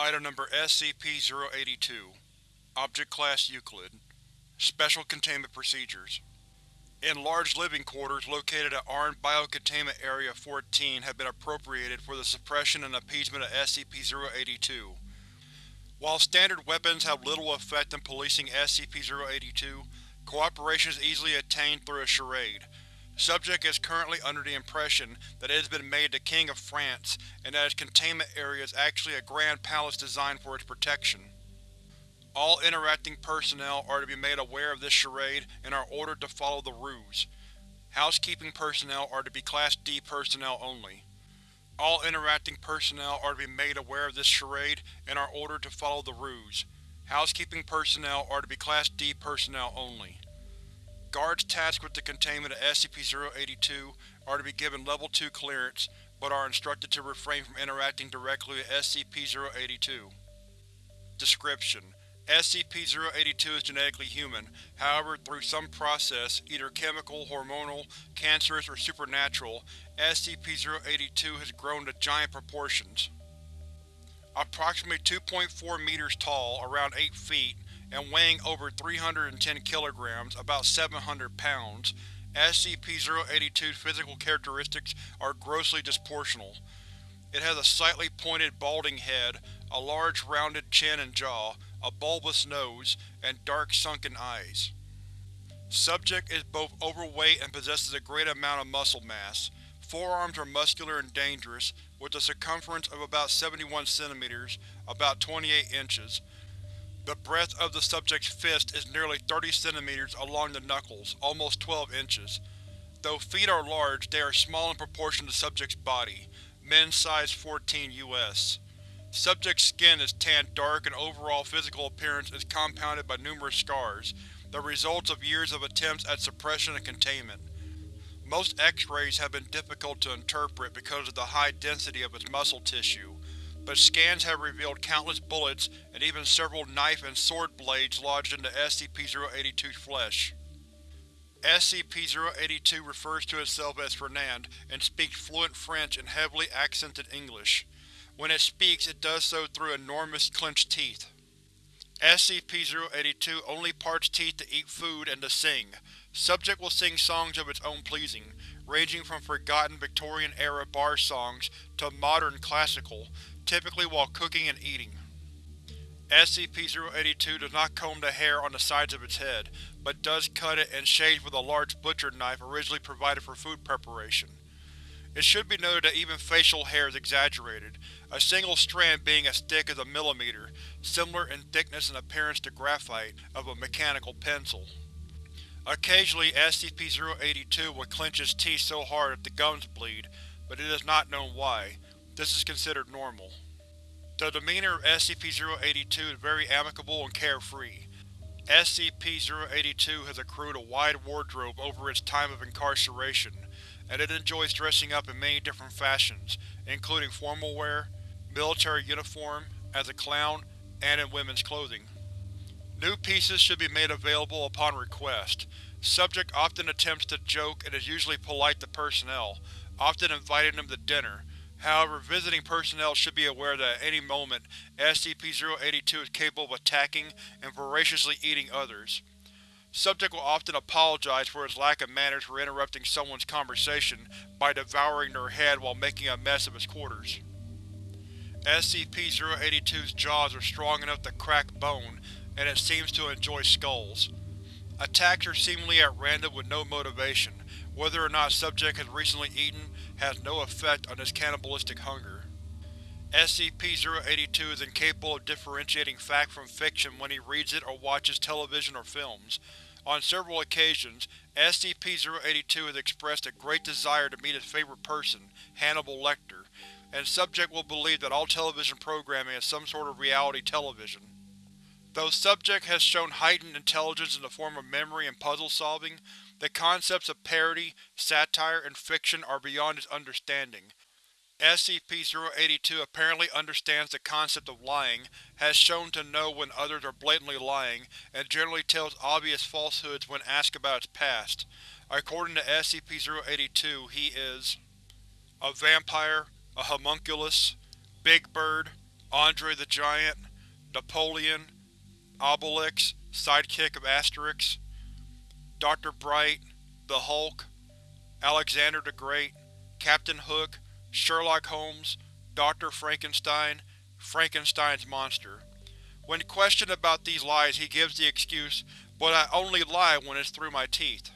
Item Number SCP-082 Object Class Euclid Special Containment Procedures Enlarged living quarters located at Armed Biocontainment Area 14 have been appropriated for the suppression and appeasement of SCP-082. While standard weapons have little effect in policing SCP-082, cooperation is easily attained through a charade. Subject is currently under the impression that it has been made the King of France, and that its containment area is actually a grand palace designed for its protection. All interacting personnel are to be made aware of this charade and are ordered to follow the ruse. Housekeeping personnel are to be Class D personnel only. All interacting personnel are to be made aware of this charade and are ordered to follow the ruse. Housekeeping personnel are to be Class D personnel only. Guards tasked with the containment of SCP-082 are to be given Level 2 clearance, but are instructed to refrain from interacting directly with SCP-082. Description: SCP-082 is genetically human, however through some process, either chemical, hormonal, cancerous, or supernatural, SCP-082 has grown to giant proportions. Approximately 2.4 meters tall, around 8 feet, and weighing over 310 kilograms, about 700 pounds, SCP-082's physical characteristics are grossly disproportional. It has a slightly pointed balding head, a large rounded chin and jaw, a bulbous nose, and dark sunken eyes. Subject is both overweight and possesses a great amount of muscle mass. Forearms are muscular and dangerous, with a circumference of about 71 cm, about 28 inches. The breadth of the subject's fist is nearly 30 cm along the knuckles, almost 12 inches. Though feet are large, they are small in proportion to subject's body. Men's size 14 US. Subject's skin is tanned dark and overall physical appearance is compounded by numerous scars, the results of years of attempts at suppression and containment. Most X-rays have been difficult to interpret because of the high density of its muscle tissue, but scans have revealed countless bullets and even several knife and sword blades lodged into SCP-082's flesh. SCP-082 refers to itself as Fernand and speaks fluent French and heavily accented English. When it speaks, it does so through enormous clenched teeth. SCP-082 only parts teeth to eat food and to sing. Subject will sing songs of its own pleasing, ranging from forgotten Victorian-era bar songs to modern classical, typically while cooking and eating. SCP-082 does not comb the hair on the sides of its head, but does cut it and shave with a large butcher knife originally provided for food preparation. It should be noted that even facial hair is exaggerated, a single strand being as thick as a millimeter, similar in thickness and appearance to graphite, of a mechanical pencil. Occasionally SCP-082 will clench its teeth so hard that the gums bleed, but it is not known why. This is considered normal. The demeanor of SCP-082 is very amicable and carefree. SCP-082 has accrued a wide wardrobe over its time of incarceration, and it enjoys dressing up in many different fashions, including formal wear, military uniform, as a clown, and in women's clothing. New pieces should be made available upon request. Subject often attempts to joke and is usually polite to personnel, often inviting them to dinner. However, visiting personnel should be aware that at any moment, SCP-082 is capable of attacking and voraciously eating others. Subject will often apologize for his lack of manners for interrupting someone's conversation by devouring their head while making a mess of his quarters. SCP-082's jaws are strong enough to crack bone, and it seems to enjoy skulls. Attacks are seemingly at random with no motivation. Whether or not subject has recently eaten has no effect on his cannibalistic hunger. SCP-082 is incapable of differentiating fact from fiction when he reads it or watches television or films. On several occasions, SCP-082 has expressed a great desire to meet his favorite person, Hannibal Lecter, and subject will believe that all television programming is some sort of reality television. Though subject has shown heightened intelligence in the form of memory and puzzle solving, the concepts of parody, satire, and fiction are beyond his understanding. SCP-082 apparently understands the concept of lying, has shown to know when others are blatantly lying, and generally tells obvious falsehoods when asked about its past. According to SCP-082, he is a vampire, a homunculus, Big Bird, Andre the Giant, Napoleon, Obelix, sidekick of Asterix, Dr. Bright, the Hulk, Alexander the Great, Captain Hook, Sherlock Holmes, Dr. Frankenstein, Frankenstein's monster. When questioned about these lies he gives the excuse, but I only lie when it's through my teeth.